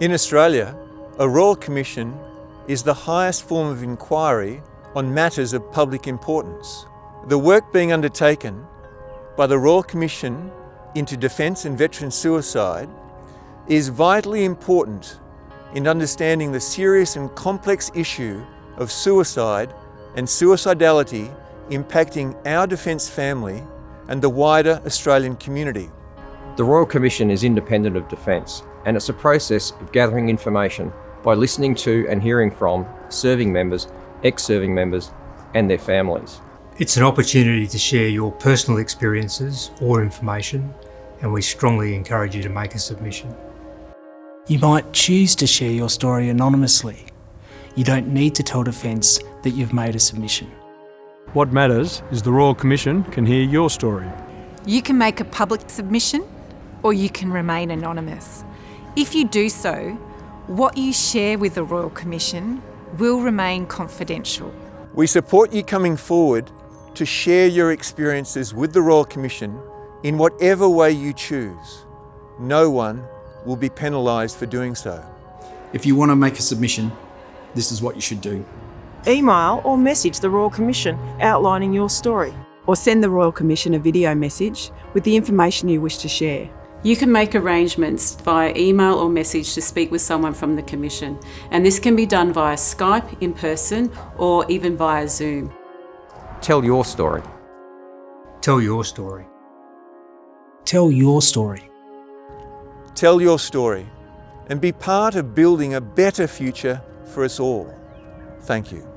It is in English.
In Australia, a Royal Commission is the highest form of inquiry on matters of public importance. The work being undertaken by the Royal Commission into Defence and Veteran Suicide is vitally important in understanding the serious and complex issue of suicide and suicidality impacting our Defence family and the wider Australian community. The Royal Commission is independent of Defence and it's a process of gathering information by listening to and hearing from serving members, ex-serving members and their families. It's an opportunity to share your personal experiences or information and we strongly encourage you to make a submission. You might choose to share your story anonymously. You don't need to tell Defence that you've made a submission. What matters is the Royal Commission can hear your story. You can make a public submission or you can remain anonymous. If you do so, what you share with the Royal Commission will remain confidential. We support you coming forward to share your experiences with the Royal Commission in whatever way you choose. No one will be penalised for doing so. If you want to make a submission, this is what you should do. Email or message the Royal Commission outlining your story. Or send the Royal Commission a video message with the information you wish to share. You can make arrangements via email or message to speak with someone from the Commission, and this can be done via Skype, in person, or even via Zoom. Tell your story. Tell your story. Tell your story. Tell your story and be part of building a better future for us all. Thank you.